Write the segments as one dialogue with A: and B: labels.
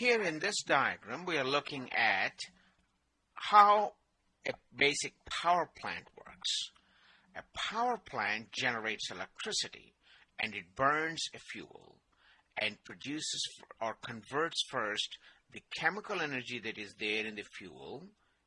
A: here in this diagram, we are looking at how a basic power plant works. A power plant generates electricity and it burns a fuel and produces or converts first the chemical energy that is there in the fuel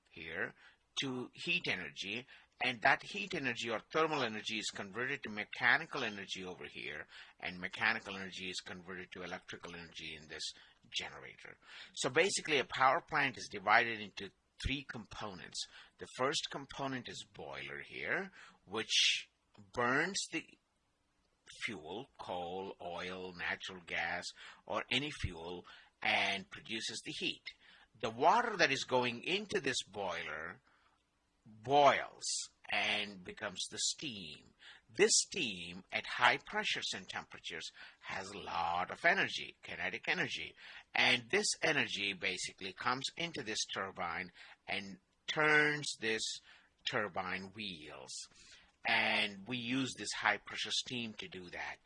A: here to heat energy and that heat energy or thermal energy is converted to mechanical energy over here and mechanical energy is converted to electrical energy in this generator. So basically a power plant is divided into three components. The first component is boiler here which burns the fuel, coal, oil, natural gas or any fuel and produces the heat. The water that is going into this boiler boils and becomes the steam. This steam at high pressures and temperatures has a lot of energy, kinetic energy, and this energy basically comes into this turbine and turns this turbine wheels. And we use this high pressure steam to do that.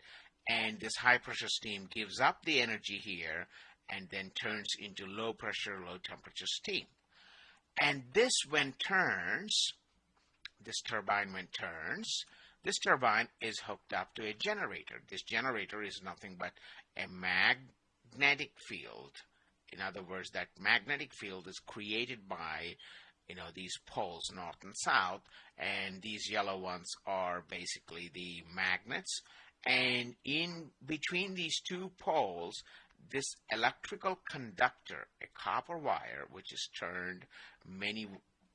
A: And this high pressure steam gives up the energy here and then turns into low pressure, low temperature steam. And this when turns, this turbine when turns, this turbine is hooked up to a generator. This generator is nothing but a magnetic field. In other words, that magnetic field is created by you know these poles north and south and these yellow ones are basically the magnets and in between these two poles this electrical conductor, a copper wire, which is turned many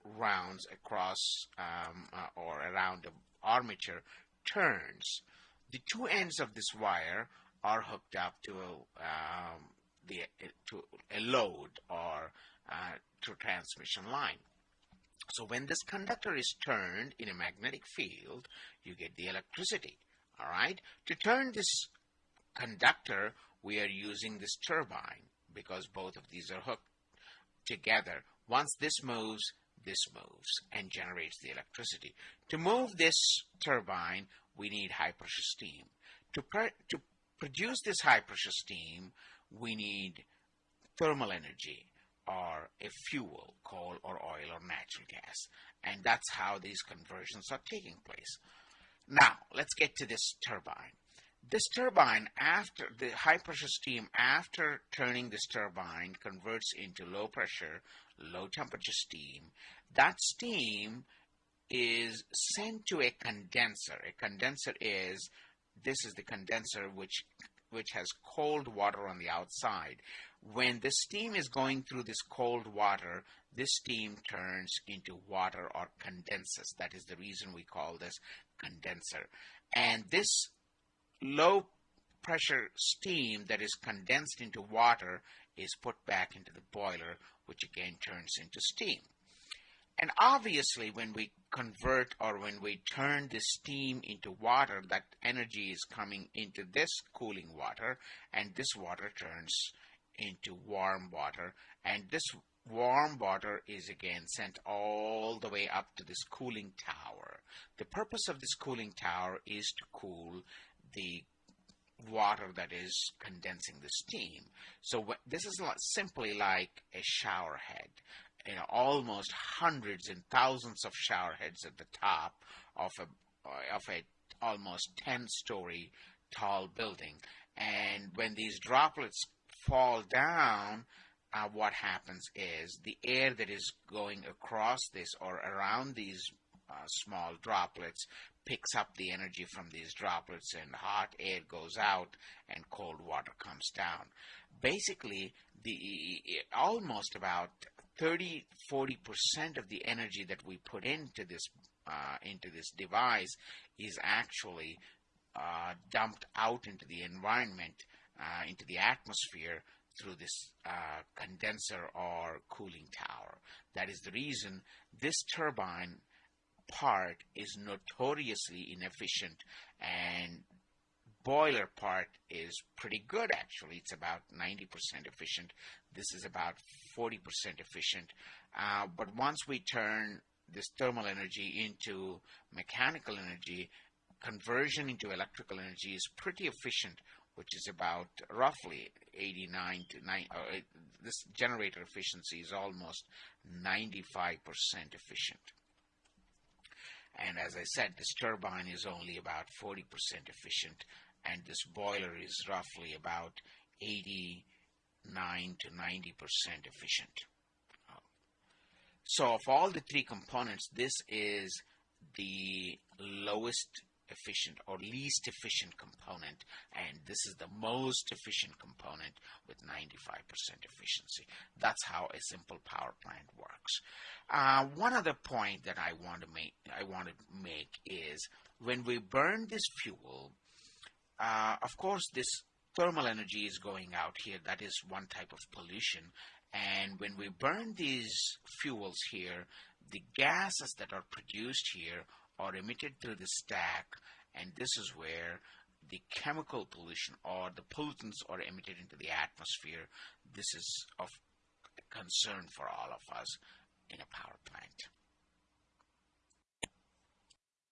A: rounds across um, uh, or around the armature, turns. The two ends of this wire are hooked up to a, um, the, to a load or uh, to transmission line. So when this conductor is turned in a magnetic field, you get the electricity. All right. To turn this conductor we are using this turbine because both of these are hooked together. Once this moves, this moves and generates the electricity. To move this turbine, we need high pressure steam. To, to produce this high pressure steam, we need thermal energy or a fuel, coal or oil or natural gas. And that's how these conversions are taking place. Now, let's get to this turbine. This turbine, after the high pressure steam, after turning this turbine, converts into low pressure, low temperature steam. That steam is sent to a condenser. A condenser is, this is the condenser which which has cold water on the outside. When the steam is going through this cold water, this steam turns into water or condenses. That is the reason we call this condenser. And this low pressure steam that is condensed into water is put back into the boiler, which again turns into steam. And obviously, when we convert or when we turn the steam into water, that energy is coming into this cooling water, and this water turns into warm water, and this warm water is again sent all the way up to this cooling tower. The purpose of this cooling tower is to cool the water that is condensing the steam. So this is not simply like a shower head. You know, almost hundreds and thousands of shower heads at the top of a of a almost 10-story tall building. And when these droplets fall down, uh, what happens is the air that is going across this or around these uh, small droplets picks up the energy from these droplets and hot air goes out and cold water comes down. Basically, the almost about 30 40% of the energy that we put into this uh, into this device is actually uh, dumped out into the environment, uh, into the atmosphere through this uh, condenser or cooling tower. That is the reason this turbine part is notoriously inefficient and boiler part is pretty good actually it's about 90% efficient this is about 40% efficient uh, but once we turn this thermal energy into mechanical energy conversion into electrical energy is pretty efficient which is about roughly 89 to 9. Uh, this generator efficiency is almost 95% efficient. And as I said, this turbine is only about 40% efficient, and this boiler is roughly about 89 to 90% efficient. So of all the three components, this is the lowest efficient or least efficient component and this is the most efficient component with 95% efficiency. That's how a simple power plant works. Uh, one other point that I want to make I want to make is when we burn this fuel, uh, of course this thermal energy is going out here. That is one type of pollution. And when we burn these fuels here, the gases that are produced here are emitted through the stack, and this is where the chemical pollution or the pollutants are emitted into the atmosphere. This is of concern for all of us in a power plant.